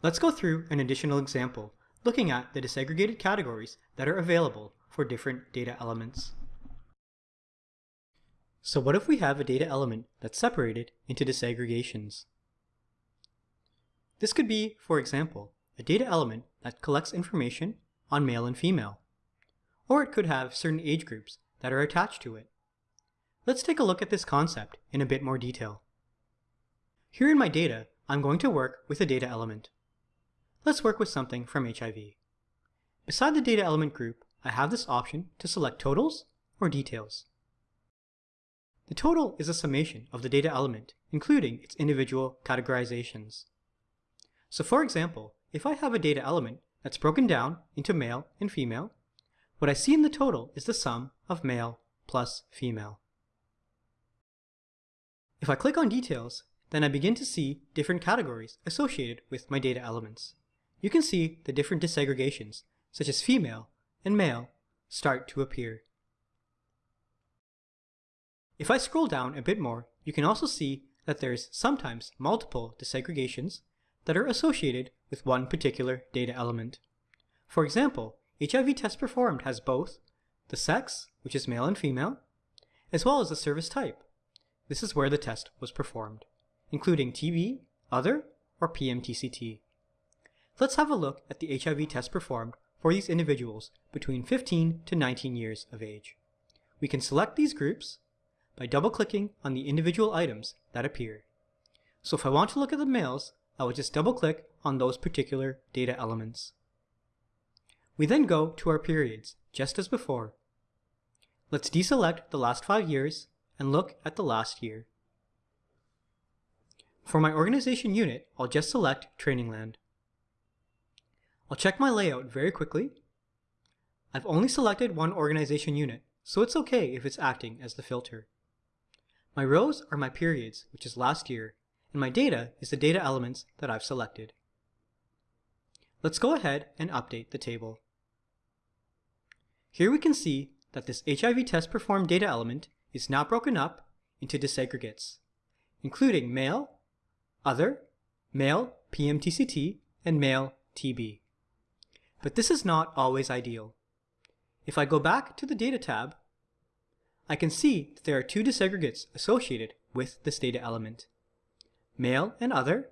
Let's go through an additional example, looking at the disaggregated categories that are available for different data elements. So what if we have a data element that's separated into disaggregations? This could be, for example, a data element that collects information on male and female. Or it could have certain age groups that are attached to it. Let's take a look at this concept in a bit more detail. Here in my data, I'm going to work with a data element. Let's work with something from HIV. Beside the data element group, I have this option to select totals or details. The total is a summation of the data element, including its individual categorizations. So for example, if I have a data element that's broken down into male and female, what I see in the total is the sum of male plus female. If I click on details, then I begin to see different categories associated with my data elements. You can see the different disaggregations, such as female and male, start to appear. If I scroll down a bit more, you can also see that there's sometimes multiple disaggregations that are associated with one particular data element. For example, HIV test performed has both the sex, which is male and female, as well as the service type. This is where the test was performed, including TB, other, or PMTCT. Let's have a look at the HIV test performed for these individuals between 15 to 19 years of age. We can select these groups by double-clicking on the individual items that appear. So if I want to look at the males, I will just double-click on those particular data elements. We then go to our periods, just as before. Let's deselect the last five years and look at the last year. For my organization unit, I'll just select Trainingland. I'll check my layout very quickly. I've only selected one organization unit, so it's okay if it's acting as the filter. My rows are my periods, which is last year, and my data is the data elements that I've selected. Let's go ahead and update the table. Here we can see that this HIV test performed data element is now broken up into disaggregates, including male, other, male PMTCT, and male TB. But this is not always ideal. If I go back to the Data tab, I can see that there are two disaggregates associated with this data element, male and other.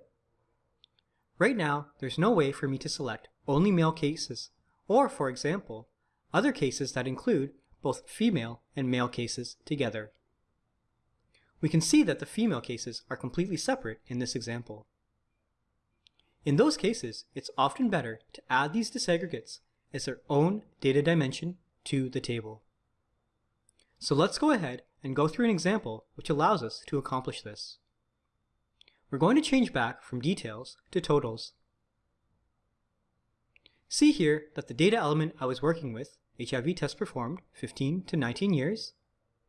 Right now, there's no way for me to select only male cases, or for example, other cases that include both female and male cases together. We can see that the female cases are completely separate in this example. In those cases, it's often better to add these disaggregates as their own data dimension to the table. So let's go ahead and go through an example which allows us to accomplish this. We're going to change back from details to totals. See here that the data element I was working with, HIV test performed 15 to 19 years.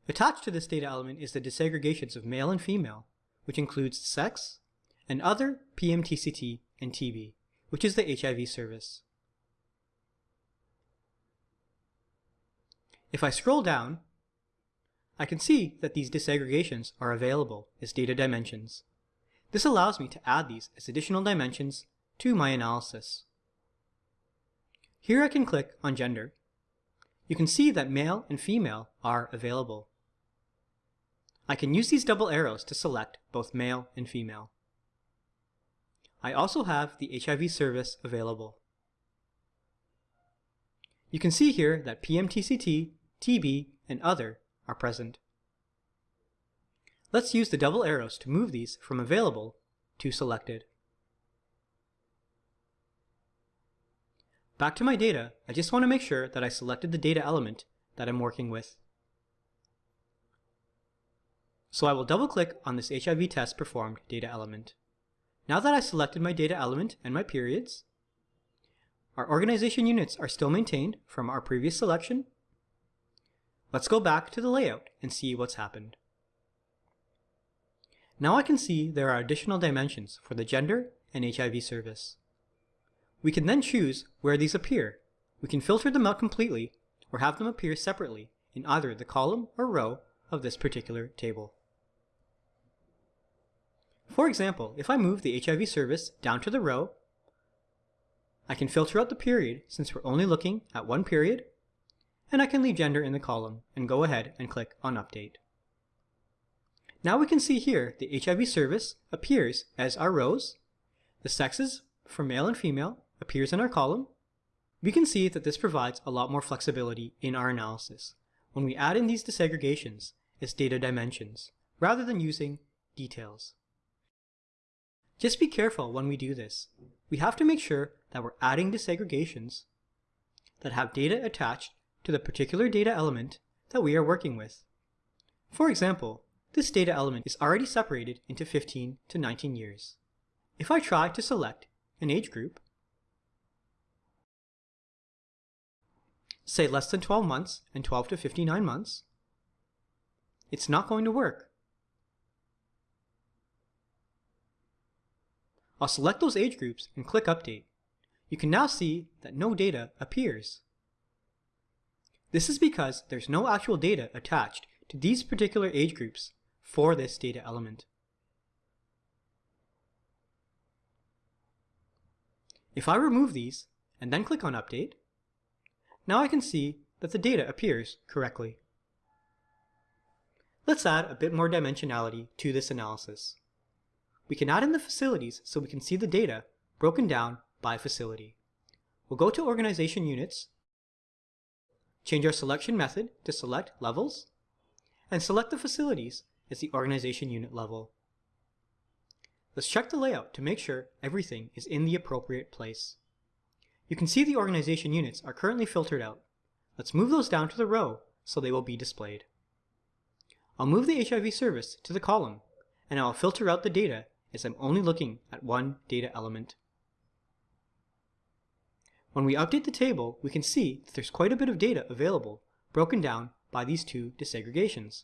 Attached to this data element is the disaggregations of male and female, which includes sex, and other PMTCT and TB, which is the HIV service. If I scroll down, I can see that these disaggregations are available as data dimensions. This allows me to add these as additional dimensions to my analysis. Here I can click on gender. You can see that male and female are available. I can use these double arrows to select both male and female. I also have the HIV service available. You can see here that PMTCT, TB, and other are present. Let's use the double arrows to move these from available to selected. Back to my data, I just want to make sure that I selected the data element that I'm working with. So I will double click on this HIV test performed data element. Now that I selected my data element and my periods, our organization units are still maintained from our previous selection. Let's go back to the layout and see what's happened. Now I can see there are additional dimensions for the gender and HIV service. We can then choose where these appear. We can filter them out completely or have them appear separately in either the column or row of this particular table. For example, if I move the HIV service down to the row, I can filter out the period since we're only looking at one period, and I can leave gender in the column and go ahead and click on Update. Now we can see here the HIV service appears as our rows, the sexes for male and female appears in our column. We can see that this provides a lot more flexibility in our analysis when we add in these disaggregations as data dimensions, rather than using details. Just be careful when we do this. We have to make sure that we're adding disaggregations that have data attached to the particular data element that we are working with. For example, this data element is already separated into 15 to 19 years. If I try to select an age group, say less than 12 months and 12 to 59 months, it's not going to work. I'll select those age groups and click Update. You can now see that no data appears. This is because there's no actual data attached to these particular age groups for this data element. If I remove these and then click on Update, now I can see that the data appears correctly. Let's add a bit more dimensionality to this analysis. We can add in the facilities so we can see the data broken down by facility. We'll go to Organization Units, change our selection method to select levels, and select the facilities as the organization unit level. Let's check the layout to make sure everything is in the appropriate place. You can see the organization units are currently filtered out. Let's move those down to the row so they will be displayed. I'll move the HIV service to the column, and I'll filter out the data as I'm only looking at one data element. When we update the table, we can see that there's quite a bit of data available, broken down by these two disaggregations.